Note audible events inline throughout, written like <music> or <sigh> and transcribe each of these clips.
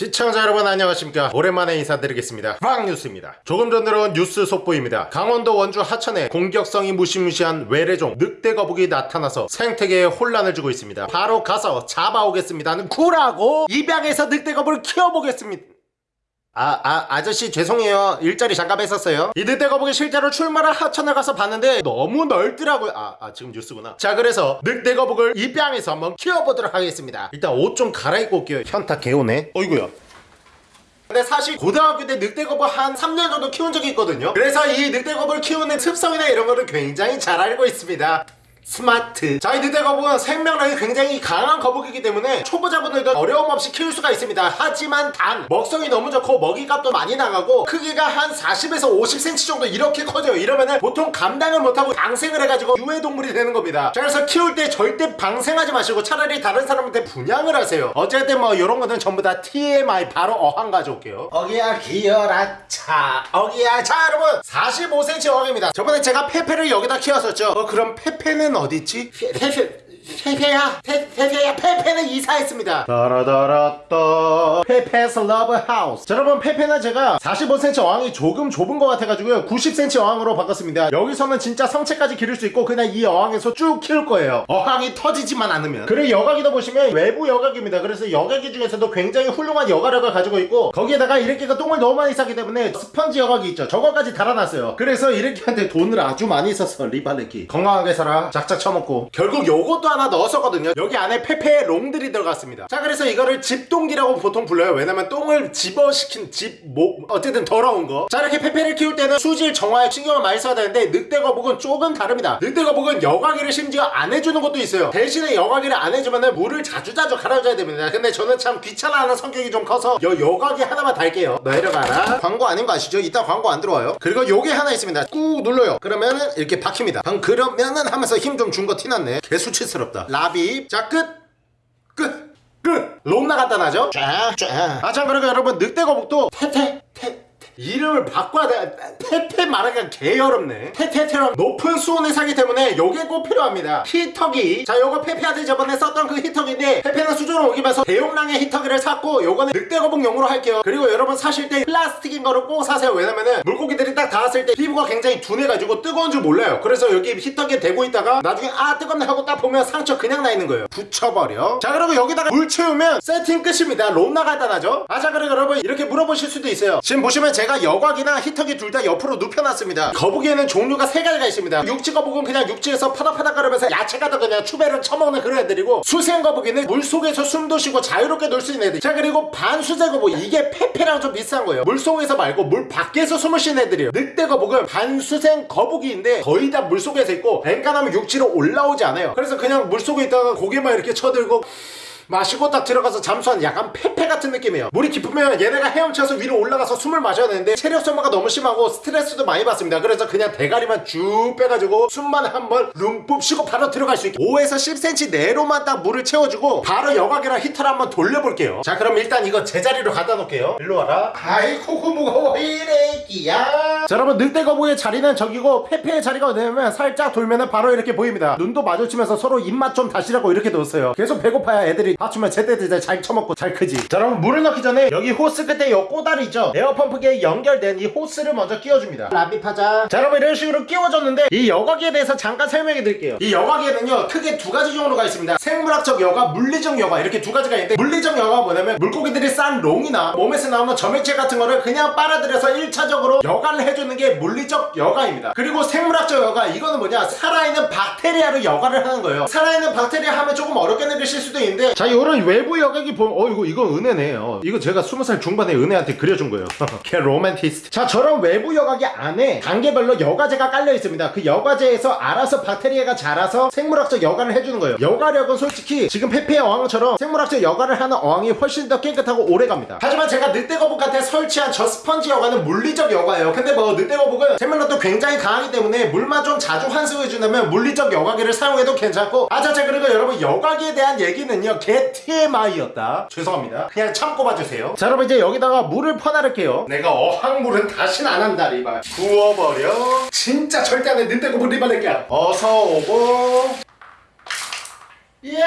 시청자 여러분 안녕하십니까? 오랜만에 인사드리겠습니다. 빵뉴스입니다. 조금 전 들어온 뉴스 속보입니다. 강원도 원주 하천에 공격성이 무시무시한 외래종 늑대 거북이 나타나서 생태계에 혼란을 주고 있습니다. 바로 가서 잡아오겠습니다 구라고 입양해서 늑대 거북을 키워보겠습니다 아, 아, 아저씨 죄송해요. 일자리 잠깐 뺐었어요. 이 늑대거북이 실제로 출마를 하천에 가서 봤는데 너무 넓더라고요. 아, 아 지금 뉴스구나. 자, 그래서 늑대 거북을 입양해서 한번 키워보도록 하겠습니다. 일단 옷 좀 갈아입고 올게요. 현타 개오네. 어이구야. 근데 사실 고등학교 때 늑대거북 한 3년 정도 키운 적이 있거든요. 그래서 이 늑대거북을 키우는 습성이나 이런 거를 굉장히 잘 알고 있습니다. 스마트. 자 이 늑대거북은 생명력이 굉장히 강한 거북이기 때문에 초보자분들도 어려움 없이 키울 수가 있습니다. 하지만 단 먹성이 너무 좋고 먹이값도 많이 나가고 크기가 한 40에서 50cm 정도 이렇게 커져요. 이러면은 보통 감당을 못하고 방생을 해가지고 유해동물이 되는 겁니다. 자 그래서 키울 때 절대 방생하지 마시고 차라리 다른 사람한테 분양을 하세요. 어쨌든 뭐 이런 거는 전부 다 TMI 바로 어항 가져올게요. 어기야 디어라 차. 어기야. 자 여러분 45cm 어항입니다. 저번에 제가 페페를 여기다 키웠었죠. 어 그럼 페페는 어딨지? 페페 페페야 페, 페페야 페페는 이사했습니다. 따라다라따. 페페's love house. 자, 여러분 페페는 제가 45cm 어항이 조금 좁은 것 같아가지고요. 90cm 어항으로 바꿨습니다. 여기서는 진짜 성체까지 기를 수 있고 그냥 이 어항에서 쭉 키울 거예요. 어항이 터지지만 않으면. 그리고 여과기도 보시면 외부 여과기입니다. 그래서 여과기 중에서도 굉장히 훌륭한 여과력을 가지고 있고 거기에다가 이렇게가 똥을 너무 많이 싸기 때문에 스펀지 여과기 있죠. 저거까지 달아놨어요. 그래서 이렇게한테 돈을 아주 많이 썼어 리발레키 건강하게 살아. 작작 처먹고. 결국 요것도 하나 넣었었거든요. 여기 안에 페페의 롱들이 들어갔습니다. 자 그래서 이거를 집똥기라고 보통 불러요. 왜냐면 똥을 집어시킨 집뭐 어쨌든 더러운 거자 이렇게 페페를 키울 때는 수질 정화에 신경을 많이 써야 되는데 늑대 거북은 조금 다릅니다. 늑대 거북은 여과기를 심지어 안 해주는 것도 있어요. 대신에 여과기를 안 해주면 물을 자주자주 갈아줘야 됩니다. 근데 저는 참 귀찮아하는 성격이 좀 커서 여 여과기 하나만 달게요. 내려가라. 광고 아닌 거 아시죠? 이따 광고 안 들어와요. 그리고 요게 하나 있습니다. 꾹 눌러요. 그러면은 이렇게 박힙니다. 방금 그러면은 하면서 힘 좀 준 거 티났네. 개수치스 럽다 라비 자 끝! 끝! 끝! 롬나 간단하죠? 쫙, 쫙. 아, 참, 그리고 여러분, 늑대거북도 테, 이름을 바꿔야 돼. 테테 말하기가 개어렵네. 테테테랑 높은 수온에 살기 때문에 요게 꼭 필요합니다. 히터기. 자, 요거 페페한테 저번에 썼던 그 히터기인데 페페는 수준을 옮기면서 대용량의 히터기를 샀고 요거는 늑대거북용으로 할게요. 그리고 여러분 사실 때 플라스틱인 거를 꼭 사세요. 왜냐면은 물고기들이 딱 닿았을 때 피부가 굉장히 둔해가지고 뜨거운 줄 몰라요. 그래서 여기 히터기에 대고 있다가 나중에 아 뜨겁네 하고 딱 보면 상처 그냥 나 있는 거예요. 붙여버려. 자, 그리고 여기다가 물 채우면 세팅 끝입니다. 롬나 간단하죠? 아, 자, 그리고 여러분 이렇게 물어보실 수도 있어요. 지금 보시면 제가 여곽이나 히터기 둘 다 옆으로 눕혀놨습니다. 거북이에는 종류가 세 가지가 있습니다. 육지 거북은 그냥 육지에서 파닥파닥 거리면서 야채 가다 그냥 추배를 처먹는 그런 애들이고 수생 거북이는 물속에서 숨도 쉬고 자유롭게 놀 수 있는 애들. 자 그리고 반수생 거북 이게 페페랑 좀 비슷한 거예요. 물속에서 말고 물 밖에서 숨을 쉬는 애들이에요. 늑대 거북은 반수생 거북이인데 거의 다 물속에서 있고 뱅간하면 육지로 올라오지 않아요. 그래서 그냥 물속에 있다가 고개만 이렇게 쳐들고 마시고 딱 들어가서 잠수하는 약간 페페 같은 느낌이에요. 물이 깊으면 얘네가 헤엄쳐서 위로 올라가서 숨을 마셔야 되는데 체력 소모가 너무 심하고 스트레스도 많이 받습니다. 그래서 그냥 대가리만 쭉 빼가지고 숨만 한번 룸뿜 쉬고 바로 들어갈 수 있게 5에서 10cm 내로만 딱 물을 채워주고 바로 여과기랑 히터를 한번 돌려볼게요. 자 그럼 일단 이거 제자리로 갖다 놓을게요. 일로 와라. 아이고 무거워. 이래 끼야? 자 여러분 늑대거북의 자리는 저기고 페페의 자리가 어디냐면 살짝 돌면은 바로 이렇게 보입니다. 눈도 마주치면서 서로 입맛 좀 다시라고 이렇게 놓았어요. 계속 배고파야 애들이 맞추면 제때제때 잘 처먹고 잘 크지. 자 여러분 물을 넣기 전에 여기 호스 끝에 요 꼬다리 있죠? 에어펌프기에 연결된 이 호스를 먼저 끼워줍니다. 랍입하자. 자 여러분 이런 식으로 끼워줬는데 이 여과기에 대해서 잠깐 설명해 드릴게요. 이 여과기에는요 크게 두 가지 종류가 있습니다. 생물학적 여과 물리적 여과 이렇게 두 가지가 있는데 물리적 여과가 뭐냐면 물고기들이 싼 롱이나 몸에서 나오는 점액체 같은 거를 그냥 빨아들여서 1차적으로 여과를 해주는 게 물리적 여과입니다. 그리고 생물학적 여과 이거는 뭐냐? 살아있는 박테리아로 여과를 하는 거예요. 살아있는 박테리아 하면 조금 어렵게 느끼실 수도 있는데 자 요런 외부 여과기 보면 어 이거 이거 은혜네. 요 이거 제가 20살 중반에 은혜한테 그려준 거예요. <laughs> 걔 로맨티스트 자 저런 외부 여각이 안에 단계별로 여과제가 깔려 있습니다. 그 여과제에서 알아서 박테리아가 자라서 생물학적 여과를 해주는 거예요. 여과력은 솔직히 지금 페페의 어항처럼 생물학적 여과를 하는 어항이 훨씬 더 깨끗하고 오래갑니다. 하지만 제가 늑대거북한테 설치한 저 스펀지 여과는 물리적 여과예요. 근데 뭐 늑대거북은 생물력도 굉장히 강하기 때문에 물만 좀 자주 환수해주려면 물리적 여과기를 사용해도 괜찮고. 아자자 그리고 여러분 여과기에 대한 얘기는요 개 TMI였다. 죄송합니다. 그냥 참고 봐주세요. 자 여러분 이제 여기다가 물을 퍼나를게요. 내가 어항물은 다시는 안 한다 리발. 부어버려. 진짜 절대 안해. 늑대거북 리발 낼게야 어서 오고. 이야!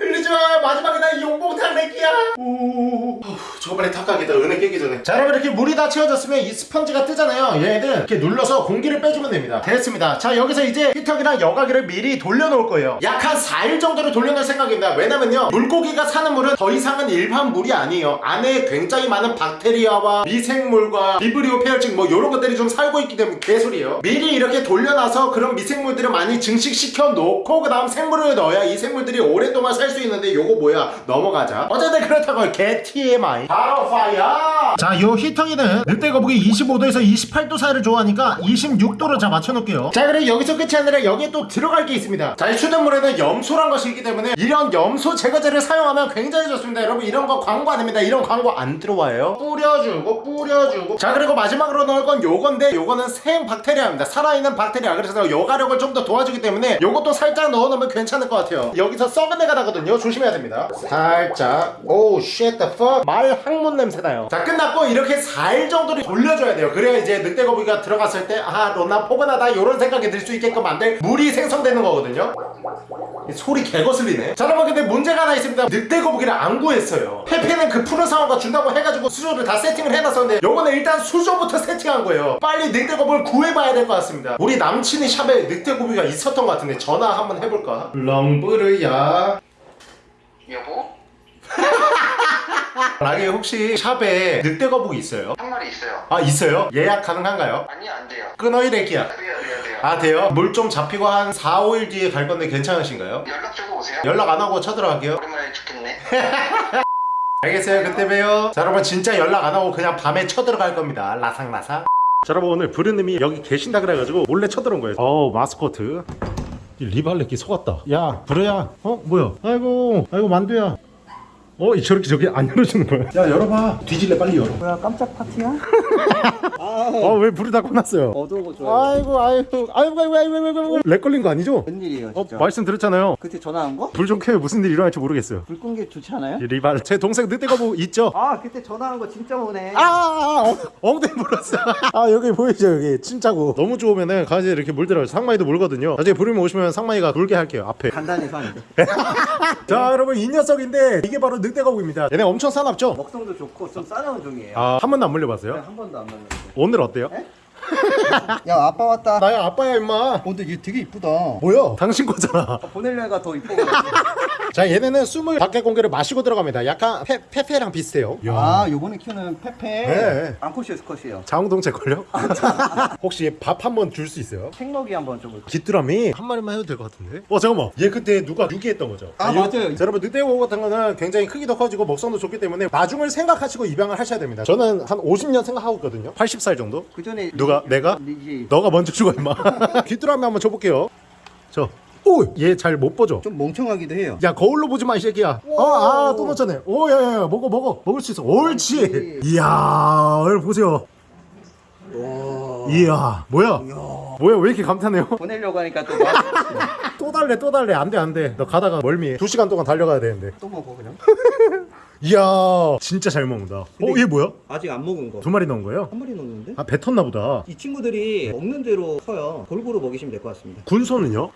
흘리지마. 마지막에 나 용봉탕 낼게야. 우 저번에 탁하겠다 은혜 깨기 전에. 자 여러분 이렇게 물이 다 채워졌으면 이 스펀지가 뜨잖아요. 얘는 이렇게 눌러서 공기를 빼주면 됩니다. 됐습니다. 자 여기서 이제 히터기랑 여과기를 미리 돌려놓을 거예요. 약 한 4일 정도를 돌려놓을 생각입니다. 왜냐면요 물고기가 사는 물은 더 이상은 일반 물이 아니에요. 안에 굉장히 많은 박테리아와 미생물과 비브리오 페어증 뭐 이런 것들이 좀 살고 있기 때문에 개소리예요. 미리 이렇게 돌려놔서 그런 미생물들을 많이 증식시켜 놓고 그 다음 생물을 넣어야 이 생물들이 오랫동안 살 수 있는데 요거 뭐야? 넘어가자. 어쨌든 그렇다고 개 TMI 바로 fire 자 요 히터기는 늑대 거북이 25도에서 28도 사이를 좋아하니까 26도로 자 맞춰놓을게요. 자 그리고 여기서 끝이 아니라 여기에 또 들어갈 게 있습니다. 자이 수돗물에는 염소란 것이 있기 때문에 이런 염소 제거제를 사용하면 굉장히 좋습니다. 여러분 이런 거 광고 아닙니다. 이런 광고 안 들어와요. 뿌려주고 뿌려주고. 자 그리고 마지막으로 넣을 건 요건데 요거는 생 박테리아입니다. 살아있는 박테리아. 그래서 여과력을 좀 더 도와주기 때문에 요것도 살짝 넣어놓으면 괜찮을 것 같아요. 여기서 썩은 내가 나거든요. 조심해야 됩니다. 살짝. Oh shit the fuck? 말 항문 냄새 나요. 자 끝났고 이렇게 4일 정도를 돌려줘야 돼요. 그래야 이제 늑대 거북이가 들어갔을 때아 로나 포근하다 이런 생각이 들 수 있게끔 만들 물이 생성되는 거거든요. 이 소리 개거슬리네. 자 여러분 근데 문제가 하나 있습니다. 늑대 거북이를 안 구했어요. 페페는 그 푸른 상어가 준다고 해가지고 수조를 다 세팅을 해놨었는데 요거는 일단 수조부터 세팅한 거예요. 빨리 늑대 거북이를 구해봐야 될 것 같습니다. 우리 남친이 샵에 늑대 거북이가 있었던 것 같은데 전화 한번 해볼까? 렁브르야. 여보? <laughs> 라기 혹시 샵에 늑대 거북이 있어요? 한 마리 있어요. 아 있어요? 예약 가능한가요? 아니 안 돼요. 끊어이 래기야 돼요 돼요 돼요. 아 돼요? 물 좀 잡히고 한 4, 5일 뒤에 갈 건데 괜찮으신가요? 연락 주고 오세요. 연락 안 하고 쳐들어갈게요 오랜만에 죽겠네. <laughs> 알겠어요 그때 봬요 자 여러분 진짜 연락 안 하고 그냥 밤에 쳐들어갈 겁니다 라상라상 자 여러분 오늘 부르님이 여기 계신다 그래가지고 몰래 쳐들어온 거예요 어우 마스코트 이 리발레끼 속았다 야 부르야 어 뭐야 아이고 아이고 만두야 어이 저렇게 저기 안 열어주는 거야 야 열어봐 뒤질래 빨리 열어 뭐야 깜짝 파티야? <laughs> 어왜 불이 다 꺼놨어요 어두워 좋아요 아이고 아이고 아이고 아이고 아이고 아이고 아이고 렉 걸린 거 아니죠? 웬일이에요 어 진짜 말씀 드렸잖아요 그때 전화한 거? 불 좀 켜요 무슨 일 일어날지 모르겠어요 불 끈 게 좋지 않아요? 이 리발 제 동생 늑대가 뭐 있죠? 아 그때 전화한 거 진짜 오네 아, 아, 아 엉, 덩이 물었어. <laughs> 아, 여기 보이죠, 여기 침자국. 너무 좋으면은 강아지 이렇게 물들어요. 상마이도 물거든요. 나중에 부르면 오시면 상마이가 물게 할게요, 앞에. 간단히 산 <laughs> 자, 여러분, 이 녀석인데 이게 바로 늑 대거북입니다. 얘네 엄청 사납죠? 먹성도 좋고 좀 싸나운 종이에요 아, 한 번도 안 물려봤어요? 한 번도 안 만났는데 오늘 어때요? 야 아빠 왔다 나야 아빠야, 임마. 어, 근데 얘 되게 이쁘다 뭐야? 당신 거잖아. 보내려 애가 더 이뻐 <laughs> 자, 얘네는 숨을 밖에 공기를 마시고 들어갑니다. 약간 페, 페페랑 비슷해요. 아 요번에 키우는 페페 네. 앙코시스 컷이에요 자웅동체 걸려? 혹시 밥 한 번 줄 수 있어요? 생먹이 한번 좀 볼까? 귀뚜라미 한 마리만 해도 될 것 같은데? 어 잠깐만 얘 그때 누가 유기했던 거죠? 아, 맞아요. 자, 여러분 늑대고 같은 거는 굉장히 크기도 커지고 먹성도 좋기 때문에 나중을 생각하시고 입양을 하셔야 됩니다 저는 한 50년 생각하고 있거든요 80살 정도? 그 전에 누가? 내가? 너가 먼저 죽어 임마. <laughs> 귀뚜라미 한번 줘볼게요. 저 오! 얘 잘 못 보죠? 좀 멍청하기도 해요. 야 거울로 보지 마 이 새끼야. 어아또 놓쳤네. 오야야야 먹어 먹어. 먹을 수 있어. 옳지. 이야 여러분 보세요. 이야 뭐야? 뭐야 왜 이렇게 감탄해요? <laughs> 보내려고 하니까 또, 막- 또 달래 또 달래. 안돼 안돼. 너 가다가 멀미. 2시간 동안 달려가야 되는데. 또 먹어 그냥 <laughs> 이야 진짜 잘 먹는다 어 얘 뭐야? 아직 안 먹은 거 두 마리 넣은 거예요? 한 마리 넣었는데? 아 뱉었나 보다 이 친구들이 먹는 대로 커요 골고루 먹이시면 될 것 같습니다 군소는요?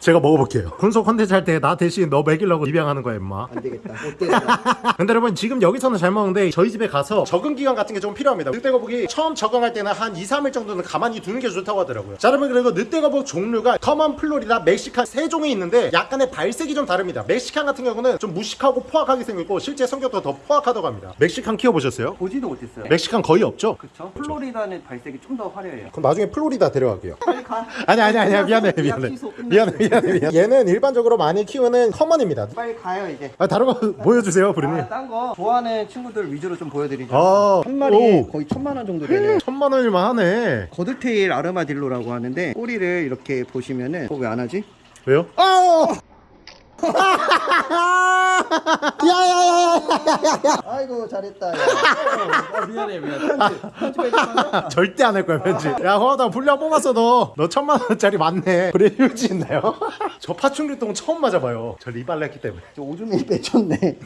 제가 먹어볼게요. 군소 컨텐츠 할 때 나 대신 너 먹이려고 입양하는 거야 임마. 안 되겠다. 못 되겠다 <laughs> 근데 여러분 지금 여기서는 잘 먹는데 저희 집에 가서 적응 기간 같은 게 좀 필요합니다. 늑대거북이 처음 적응할 때는 한 2, 3일 정도는 가만히 두는 게 좋다고 하더라고요. 자 여러분 그리고 늑대거북 종류가 common 플로리다 멕시칸 세 종이 있는데 약간의 발색이 좀 다릅니다. 멕시칸 같은 경우는 좀 무식하고 포악하게 생겼고 실제 성격도 더 포악하다고 합니다. 멕시칸 키워보셨어요? 보지도 못했어요. 멕시칸 거의 없죠? 그쵸? 플로리다는 발색이 좀 더 화려해요. 그럼 나중에 플로리다 데려갈게요. 빨리 가. 아니 아니 아니야. 미안해 미안해. 미안해 미안해. 미안해 얘는 일반적으로 많이 키우는 커먼입니다. 빨리 가요 이제. 아 다른 거 보여주세요 부르님. 아, 딴거 좋아하는 친구들 위주로 좀 보여드리죠. 아, 한 마리에 오. 거의 천만 원 정도 되네요. 천만 원일만 하네. 거드테일 아르마딜로라고 하는데 꼬리를 이렇게 보시면은 어, 왜 안 하지? 왜요? 아! 야야야야 아이고 잘했다 야. 미안해 미안해. 편집 편집해줘 절대 안 할 거야 편집. 야 허나 분량 뽑았어 너너 천만 원짜리 맞네. 그래 휴지 있나요? <laughs> 저 파충류똥 처음 맞아봐요. 저 리발레 했기 때문에. 저 오줌이 빼쳤네.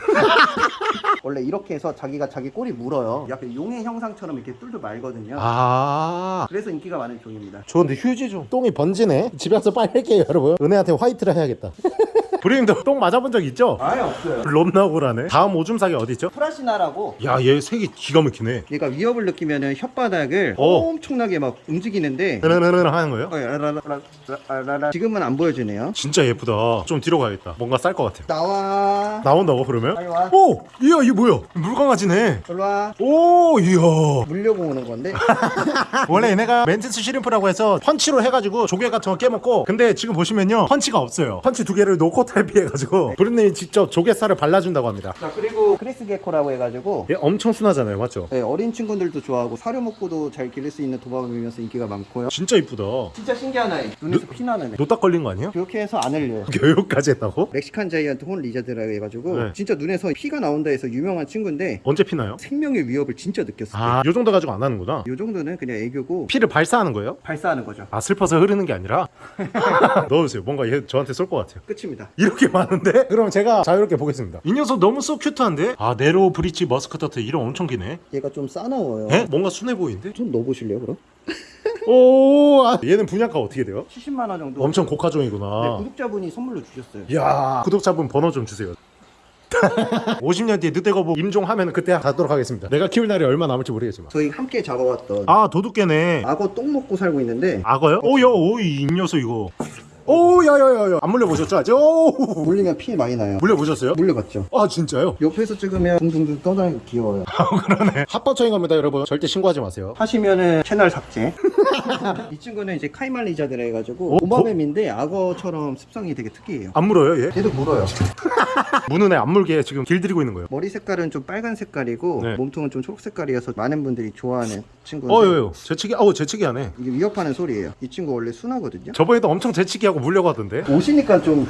<laughs> 원래 이렇게 해서 자기가 자기 꼬리 물어요. 약간 용의 형상처럼 이렇게 뚫뚫 말거든요. 아. 그래서 인기가 많은 종입니다. 좋은데 휴지 좀. 똥이 번지네. 집에 가서 빨리 할게요 여러분. 은혜한테 화이트를 해야겠다 <laughs> 브레임도 <laughs> 똥 맞아본 적 있죠? 아예 없어요. 롬나고라네 다음 오줌sak이 어디 있죠? 프라시나라고 야 얘 색이 기가 막히네 얘가 위협을 느끼면은 혓바닥을 어. 엄청나게 막 움직이는데 흐르르르 하는 거예요? 어, 라라라라라라라. 지금은 안 보여주네요. 진짜 예쁘다 좀 뒤로 가야겠다 뭔가 쌀 것 같아 나와. 나온다고 그러면? 빨리 와. 오! 이야 이게 뭐야 물강아지네 일로 와. 오 이야 물려고 오는 건데. <laughs> 원래 얘네가 mantis shrimp라고 해서 펀치로 해가지고 조개 같은 거 깨먹고 근데 지금 보시면요 펀치가 없어요 펀치 두 개를 놓고 탈피해가지고 <laughs> 브랜님이 직접 조개살을 발라준다고 합니다 자 그리고 crested gecko라고 해가지고 얘 엄청 순하잖아요 맞죠? 네, 어린 친구들도 좋아하고 사료 먹고도 잘 기를 수 있는 도마뱀이면서 인기가 많고요. 진짜 이쁘다 진짜 신기한 아이. 눈에서 피 나는 애. 노딱 걸린 거 아니에요? 그렇게 해서 안 흘려요. <laughs> 교육까지 했다고? Mexican giant horned lizard라고 해가지고 네. 진짜 눈에서 피가 나온다 해서 유명한 친구인데 언제 피나요? 생명의 위협을 진짜 느꼈어요. 아, 요 정도 가지고 안 하는구나. 요 정도는 그냥 애교고 피를 발사하는 거예요? 발사하는 거죠. 아, 슬퍼서 흐르는 게 아니라? <laughs> 넣어주세요. 뭔가 얘 저한테 쏠 것 같아요. 끝입니다. 이렇게 많은데? <laughs> 그럼 제가 자유롭게 보겠습니다. 이 녀석 너무 so cute한데? 아, narrow bridge musk turtle 이름 엄청 기네. 얘가 좀 싸나워요. 에? 뭔가 순해 보이는데? 좀 넣어보실래요 그럼? <laughs> 오, 아, 얘는 분양가 어떻게 돼요? 70만 원 정도. 엄청 네, 고가종이구나. 구독자분이 선물로 주셨어요. 이야, 구독자분 번호 좀 주세요. <laughs> 50년 뒤에 늑대거북 임종하면 그때 가도록 하겠습니다. 내가 키울 날이 얼마 남을지 모르겠지만. 저희 함께 잡아왔던 아, 도둑개네. 악어 똥 먹고 살고 있는데 악어요? 오야, 오이, 이 녀석 이거. 오, 야야야야. 안 물려보셨죠? 아직? 오! 물리면 피 많이 나요. 물려보셨어요? 물려봤죠. 아, 진짜요? 옆에서 찍으면 둥둥둥 떠다니고 귀여워요. <laughs> 그러네. 합법적인 겁니다, 여러분. 절대 신고하지 마세요. 하시면은 채널 삭제. <laughs> 이 친구는 이제 caiman lizard라 해가지고 어? 도마뱀인데 악어처럼 습성이 되게 특이해요. 안 물어요, 얘? 얘도 물어요. <laughs> 무는 애 안 물게 지금 길들이고 있는 거예요. 머리 색깔은 좀 빨간 색깔이고 네. 몸통은 좀 초록 색깔이어서 많은 분들이 좋아하는 친구인데 어, 요, 요. 재채기, 어우, 재채기 하네. 이게 위협하는 소리예요. 이 친구 원래 순하거든요. 저번에도 엄청 재채기 하고 하고 물려가던데. 오시니까 좀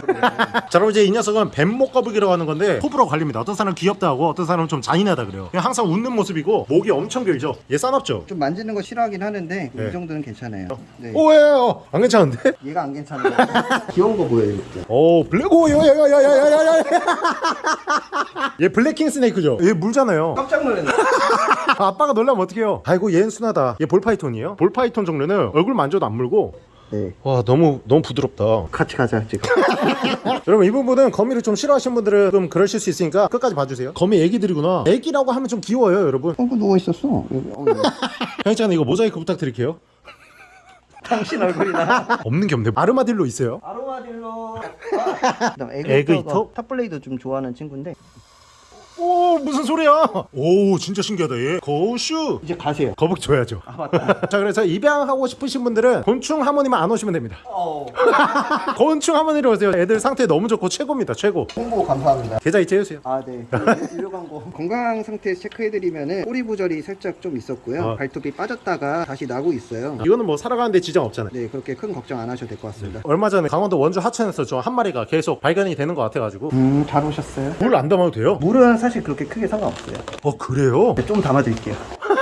자 여러분 이제 이 녀석은 뱀목거북이라고 하는 건데 호불호 갈립니다. 어떤 사람은 귀엽다 하고 어떤 사람은 좀 잔인하다 그래요. 그냥 항상 웃는 모습이고 목이 엄청 길죠? 얘 싸납죠? 좀 만지는 거 싫어하긴 하는데 그 네. 이 정도는 괜찮아요. 네. 어, 오예요? 안 괜찮은데? 얘가 안 괜찮은데 <laughs> 귀여운 거 보여 이렇게. 어, 오 블랙오 야야야야야야야 <laughs> 얘 black king snake죠? 얘 물잖아요. 깜짝 놀랐네. <laughs> 아빠가 놀라면 어떡해요? 아이고 얘는 순하다. 얘 ball python이에요? ball python 종류는 얼굴 만져도 안 물고 네. 와, 너무, 너무 부드럽다. 같이 가자 지금. <laughs> 여러분 이 부분은 거미를 좀 싫어하시는 분들은 좀 그러실 수 있으니까 끝까지 봐주세요 거미 애기들이구나 애기라고 하면 좀 귀여워요 여러분 어, 누워 있었어. 어, 네. 형이짱 이거 모자이크 부탁드릴게요 당신 얼굴이나. <laughs> 없는 게 없네 아르마딜로 있어요 아로마딜로. 그다음 egg <laughs> egg eater? eater. 탑블레이드 좀 좋아하는 친구인데 오 무슨 소리야 오 진짜 신기하다 얘 고슈 이제 가세요. 거북 줘야죠 아 맞다. <laughs> 자 그래서 입양하고 싶으신 분들은 곤충 하모니만 안 오시면 됩니다 어. <laughs> 곤충 하모니로 오세요 애들 상태 너무 좋고 최고입니다 최고 홍보 감사합니다. 계좌 이체해주세요 아 네. <laughs> 유료 광고. 건강 상태 체크해드리면은 꼬리 부절이 살짝 좀 있었고요. 어. 발톱이 빠졌다가 다시 나고 있어요. 이거는 뭐 살아가는데 지장 없잖아요 네 그렇게 큰 걱정 안 하셔도 될 것 같습니다. 얼마 전에 강원도 원주 하천에서 저 한 마리가 계속 발견이 되는 것 같아가지고 음잘 오셨어요. 물 안 담아도 돼요? 물은 사실 그렇게 크게 상관없어요. 어 그래요? 네, 좀 담아드릴게요.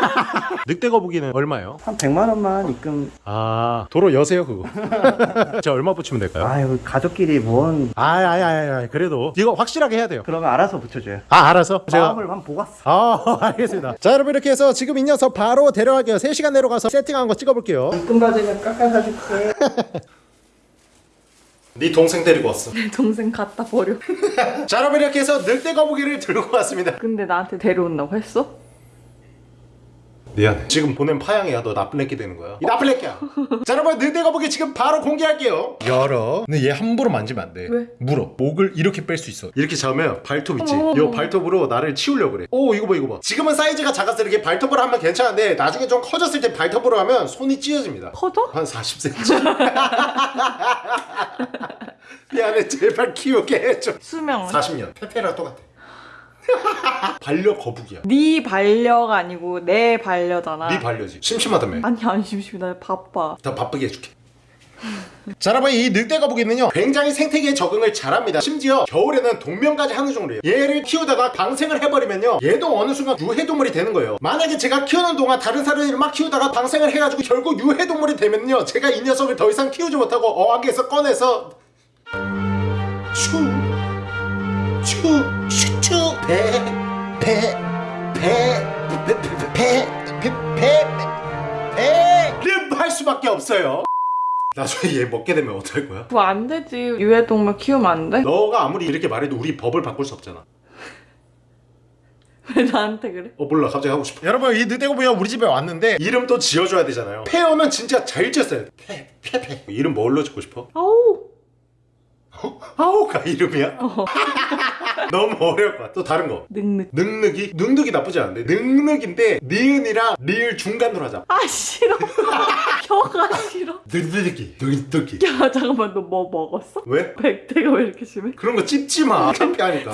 <laughs> 늑대 거북이는 얼마예요? 한 100만 원만 입금. 아 도로 여세요 그거 <laughs> 제가 얼마 붙이면 될까요? 아유 가족끼리 뭔 아아아 아, 아, 그래도 이거 확실하게 해야 돼요 그러면 알아서 붙여줘요. 아 알아서 제가 마음을 한번 보고 왔어. 아 <laughs> 알겠습니다 자 여러분 이렇게 해서 지금 이 녀석 바로 데려갈게요 3시간 내로 가서 세팅한 거 찍어볼게요 입금 받으면 깎아사줄게. 네 동생 데리고 왔어 내 동생 갖다 버려. 자 여러분 이렇게 해서 늑대 거북이를 들고 왔습니다 근데 나한테 데려온다고 했어? 미안해. 지금 보낸 파양이야. 너 나쁜 애끼 되는 거야. 이 나쁜 애끼야. <laughs> 자 여러분 늑대 거북이 지금 바로 공개할게요. 열어. 근데 얘 함부로 만지면 안돼. 왜? 물어. 목을 이렇게 뺄 수 있어. 이렇게 잡으면 발톱 있지. 요 발톱으로 나를 치우려고 그래. 오 이거 봐 이거 봐. 지금은 사이즈가 작아서 이렇게 발톱으로 하면 괜찮은데 나중에 좀 커졌을 때 발톱으로 하면 손이 찢어집니다. 커져? 한 40cm <laughs> 미안해. 제발 키우게 해줘. 수명은? 40년. 페페랑 똑같아 <laughs> 반려 거북이야. 네 반려가 아니고 내 반려잖아. 네 반려지. 심심하다며. 아니 안 심심해. 나 바빠. 더 바쁘게 해줄게. <laughs> 자 여러분 이 늑대 거북이는요 굉장히 생태계에 적응을 잘합니다. 심지어 겨울에는 동면까지 하는 종류예요 얘를 키우다가 방생을 해버리면요 얘도 어느 순간 유해동물이 되는 거예요. 만약에 제가 키우는 동안 다른 사람들이 막 키우다가 방생을 해가지고 결국 유해동물이 되면요 제가 이 녀석을 더 이상 키우지 못하고 어항에서 꺼내서 추추 추추배배배배배배배배배를 할 수밖에 없어요 나중에 얘 먹게 되면 어떡할 거야? 그거 안 되지. 유해동물 키우면 안 돼? 너가 아무리 이렇게 말해도 우리 법을 바꿀 수 없잖아 왜 나한테 그래? 어 몰라 갑자기 하고 싶어 여러분 이 늑대고기가 우리 집에 왔는데 이름 또 지어줘야 되잖아요 페어는 진짜 잘 지었어요 페 페페 이름 뭘로 짓고 싶어? 아우. <laughs> 아오가 이름이야? 너무 같아 또 다른 거 늑늑. 늑늑이? 늑늑이 나쁘지 않은데 늑늑인데 니은이랑 리을 중간으로 하자 아 싫어. <laughs> 혀가 싫어. 늑늑이 늑늑이 야 잠깐만 너 뭐 먹었어? 왜? 백태가 왜 이렇게 심해? 그런 거 찝지 마 창피하니까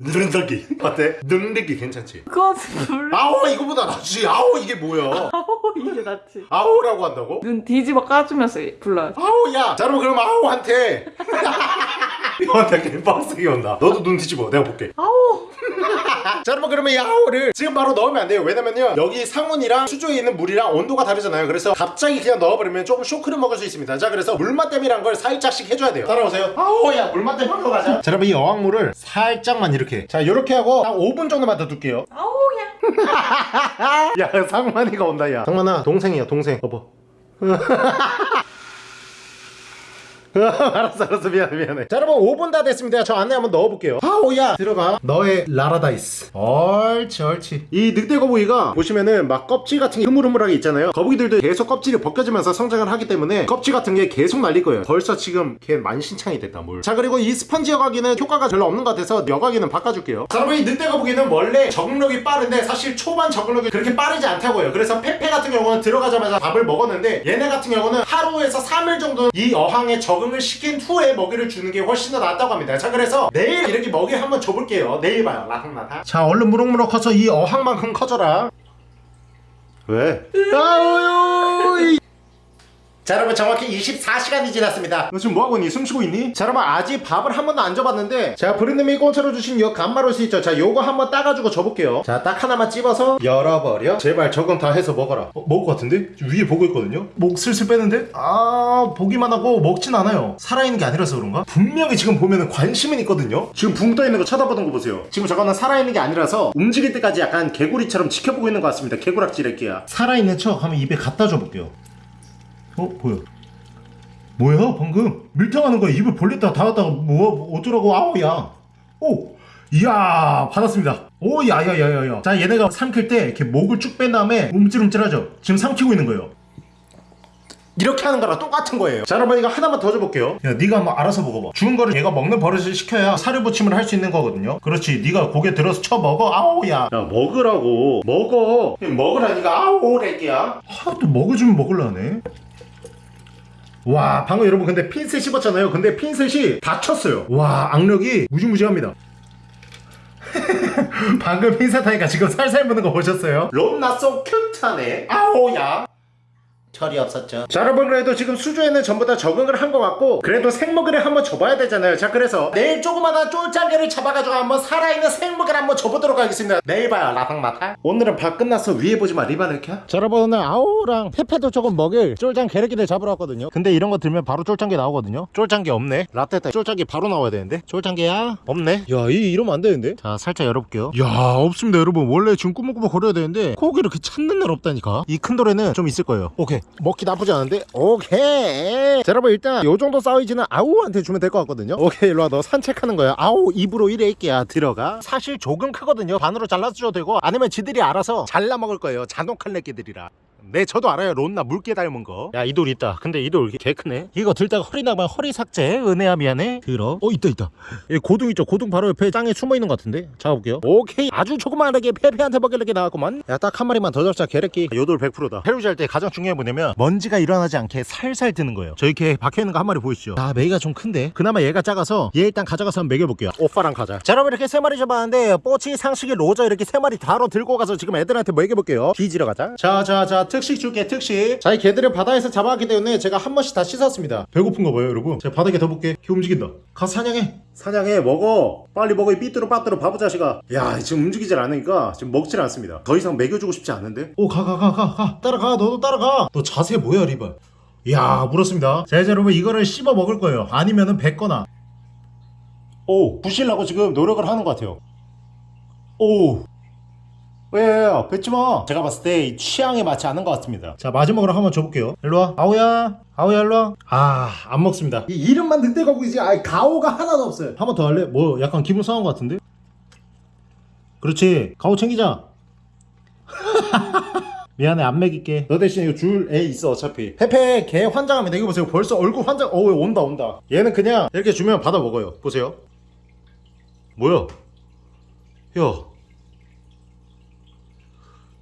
늑늑이 어때? 늑늑이 괜찮지? 그거 불. 아오 이거보다 낫지 아오 이게 뭐야 아우 이게 낫지. 아오라고 한다고? 눈 뒤집어 까주면서 불러요. 아오야 자 그럼 그럼 아오한테 형한테 개빡세게 온다. 너도 눈 뒤집어. 내가 볼게. 아우. <laughs> 자 여러분 그러면 이 아오를 지금 바로 넣으면 안 돼요. 왜냐면요 여기 상온이랑 수조에 있는 물이랑 온도가 다르잖아요. 그래서 갑자기 그냥 넣어버리면 조금 쇼크를 먹을 수 있습니다. 자 그래서 물맛댐이란 걸 살짝씩 해줘야 돼요. 따라오세요. 아오야 물맛댐 하러 가자. 자 여러분 이 어항물을 살짝만 이렇게. 자 이렇게 하고 한 5분 정도만 더 둘게요. 아우야. 야 상만이가 온다 야. 상만아 동생이야 동생. 여보 <laughs> <laughs> 알았어 알았어. 미안해 미안해. 자 여러분 5분 다 됐습니다. 저 안에 한번 넣어볼게요. 아오야. 들어가. 너의 라라다이스. 옳지 옳지 이 늑대 거북이가 보시면은 막 껍질 같은 게 흐물흐물하게 있잖아요. 거북이들도 계속 껍질이 벗겨지면서 성장을 하기 때문에 껍질 같은 게 계속 날릴 거예요. 벌써 지금 걔 만신창이 됐다 물자 그리고 이 스펀지 여과기는 효과가 별로 없는 것 같아서 여과기는 바꿔줄게요. 자 여러분 이 늑대 거북이는 원래 적응력이 빠른데 사실 초반 적응력이 그렇게 빠르지 않다고요. 그래서 페페 같은 경우는 들어가자마자 밥을 먹었는데 얘네 같은 경우는 하루에서 3일 정도 이 어항에 적응 을 시킨 후에 먹이를 주는 게 훨씬 더 낫다고 합니다. 자 그래서 내일 이렇게 먹이 한번 줘볼게요. 내일 봐요. 라탕라탕 자 얼른 무럭무럭 커서 이 어항만큼 커져라. 왜? 아우유 자 여러분 정확히 24시간이 지났습니다 너 지금 뭐하고 있니? 숨쉬고 있니? 자 여러분 아직 밥을 한 번도 안 줘봤는데 자 브랜드님이 공짜로 주신 이 간마로스 있죠 자 요거 한번 따가지고 줘볼게요 자 딱 하나만 찝어서 열어버려 제발 적응 다 해서 먹어라 어, 먹을 것 같은데? 위에 보고 있거든요? 목 슬슬 빼는데? 아 보기만 하고 먹진 않아요 살아있는 게 아니라서 그런가? 분명히 지금 보면은 관심은 있거든요? 지금 붕 떠있는 거 쳐다보는 거 보세요 지금 저거는 살아있는 게 아니라서 움직일 때까지 약간 개구리처럼 지켜보고 있는 것 같습니다 개구락지 래끼야 살아있는 척 하면 입에 갖다 줘볼게요 어 뭐야? 뭐야 방금? 밀당하는 거야. 입을 벌렸다가 닫았다가 뭐 어쩌라고. 아우야. 오 이야 받았습니다. 오 야야야야야. 자 얘네가 삼킬 때 이렇게 목을 쭉 뺀 다음에 움찔움찔하죠. 지금 삼키고 있는 거예요. 이렇게 하는 거랑 똑같은 거예요. 자 여러분 이거 하나만 더 줘볼게요. 야 네가 한번 알아서 먹어봐. 죽은 거를 얘가 먹는 버릇을 시켜야 사료 보침을 할 수 있는 거거든요. 그렇지 네가 고개 들어서 쳐 먹어. 아오야. 야 먹으라고. 먹어. 먹으라니까 아오 래끼야. 하도 먹어주면 먹을라네 와 방금 여러분 근데 핀셋 씹었잖아요. 근데 핀셋이 다쳤어요. 와 악력이 무지무지합니다. <laughs> 방금 핀셋 하니까 지금 살살 무는 거 보셨어요? 롬나 소 큐트하네 아오야 철이 없었죠. 자 여러분 그래도 지금 수조에는 전부 다 적응을 한 것 같고 그래도 생먹이를 한번 줘봐야 되잖아요. 자 그래서 내일 조그마한 쫄짱개를 잡아가지고 한번 살아있는 생먹이를 한번 줘보도록 하겠습니다. 내일 봐요 라탕마타 오늘은 밥 끝났어 위에 보지마 리반을 켜? 자 여러분 오늘 아오랑 페페도 조금 먹일 쫄짱 게르기를 잡으러 왔거든요. 근데 이런 거 들면 바로 쫄짱개 나오거든요. 쫄짱개 없네. 라떼다 쫄짱개 바로 나와야 되는데. 쫄짱개야? 없네. 야 이, 이러면 안 되는데? 자 살짝 열어볼게요. 야 없습니다 여러분. 원래 지금 꾸벅꾸벅 거려야 되는데 꼭 이렇게 찾는 날 없다니까? 이 큰 돌에는 좀 있을 거예요. 오케이 먹기 나쁘지 않은데? 오케이. 자 여러분 일단 요 정도 사이즈는 아우한테 주면 될 것 같거든요. 오케이 일로와 너 산책하는 거야. 아우 입으로 이래 있게야 들어가. 사실 조금 크거든요. 반으로 잘라줘도 되고 아니면 지들이 알아서 잘라 먹을 거예요. 자동칼레끼들이라 네 저도 알아요. 론나 물개 닮은 거야 이 돌 있다. 근데 이 돌 개 크네. 이거 들다가 허리 나가면 허리 삭제? 은혜야 미안해. 들어. 어 있다 있다. 이 고둥 있죠? 고둥 바로 옆에 땅에 숨어 있는 것 같은데? 잡아볼게요. 오케이. 아주 조그만하게 페페한테 먹이려게 나왔구만. 야 딱 한 마리만 더 잡자 게레끼. 요돌 100%다. 해루질 때 가장 중요한 게 뭐냐면 먼지가 일어나지 않게 살살 드는 거예요. 저 이렇게 박혀있는 거 한 마리 보이시죠? 아 메이가 좀 큰데. 그나마 얘가 작아서 얘 일단 가져가서 한번 먹여볼게요. 오빠랑 가자. 자 여러분 이렇게 세 마리 잡았는데 뽀치 상식이 로저 이렇게 세 마리 다로 들고 가서 지금 애들한테 먹여볼게요. 뒤지러 가자. 자자자 특식 줄게 특식. 자 이 개들을 바다에서 잡아왔기 때문에 제가 한 번씩 다 씻었습니다. 배고픈가 봐요 여러분. 제가 바닥에 더 볼게. 걔 움직인다. 가서 사냥해. 사냥해 먹어. 빨리 먹어 이 삐뚤어 빠뚤어 바보 자식아. 야 지금 움직이질 않으니까 지금 먹질 않습니다. 더 이상 먹여주고 싶지 않은데? 오 가 가 가 가 가. 따라가 너도 따라가. 너 자세 뭐야 리발? 야 물었습니다. 자 이제 여러분 이거를 씹어 먹을 거예요. 아니면은 뱉거나. 오 부실라고 지금 노력을 하는 것 같아요. 오 왜요? 뱉지 마. 제가 봤을 때 이 취향에 맞지 않은 것 같습니다. 자 마지막으로 한번 줘볼게요. 일로 와. 아오야. 아오야 일로 와. 아 안 먹습니다. 이 이름만 늑대 거북이지 아 가오가 하나도 없어요. 한 번 더 할래? 뭐 약간 기분 상한 것 같은데? 그렇지. 가오 챙기자. <laughs> 미안해 안 먹일게. 너 대신 이거 줄애 있어 어차피. 페페 개 환장합니다. 이거 보세요. 벌써 얼굴 환장 어우 온다 온다. 얘는 그냥 이렇게 주면 받아 먹어요. 보세요. 뭐야? 야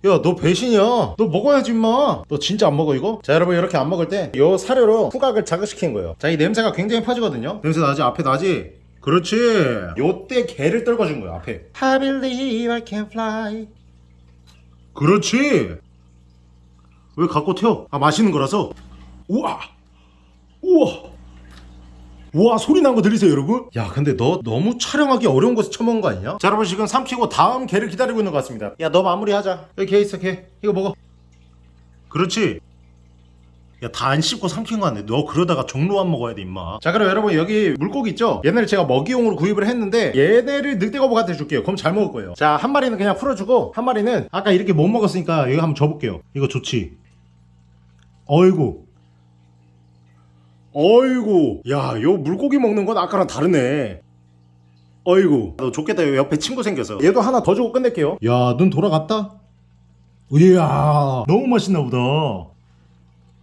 야, 너 배신이야. 너 먹어야지, 임마. 너 진짜 안 먹어, 이거? 자, 여러분, 이렇게 안 먹을 때, 요 사료로 후각을 자극시킨 거예요. 자, 이 냄새가 굉장히 퍼지거든요? 냄새 나지? 앞에 나지? 그렇지. 요때 개를 떨궈준 거야, 앞에. I believe I can fly. 그렇지. 왜 갖고 튀어? 아, 맛있는 거라서. 우와. 우와. 우와 소리 난 거 들리세요 여러분? 야 근데 너 너무 촬영하기 어려운 곳에 처먹은 거 아니냐? 자 여러분 지금 삼키고 다음 개를 기다리고 있는 것 같습니다. 야 너 마무리하자. 여기 개 있어 개. 이거 먹어. 그렇지. 야다 안 씹고 삼킨 거 같네. 너 그러다가 종로안 먹어야 돼 임마. 자 그럼 여러분 여기 물고기 있죠? 얘네를 제가 먹이용으로 구입을 했는데 얘네를 늑대거북한테 줄게요. 그럼 잘 먹을 거예요. 자 한 마리는 그냥 풀어주고 한 마리는 아까 이렇게 못 먹었으니까 여기 한번 줘볼게요. 이거 좋지? 어이구 어이구 야요 물고기 먹는 건 아까랑 다르네 어이구 너 좋겠다 요 옆에 친구 생겨서 얘도 하나 더 주고 끝낼게요 야 눈 돌아갔다 이야 너무 맛있나 보다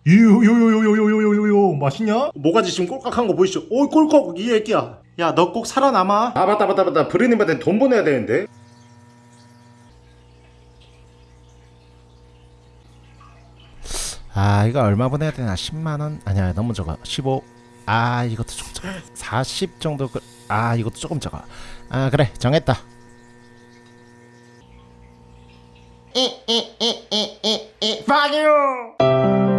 요요요요요요요요요 맛있냐? 모가지 지금 꼴깍한 거 보이시죠? 오이 꼴깍 이 애끼야 야 너 꼭 살아남아 아 맞다 맞다 맞다 브르님한테 돈 보내야 되는데 아 이거 얼마 보내야 되나 10만원? 아니야 너무 적어 15 아 이것도 조금 적어 40 정도 그... 아 이것도 조금 적어 아 그래 정했다 Fuck you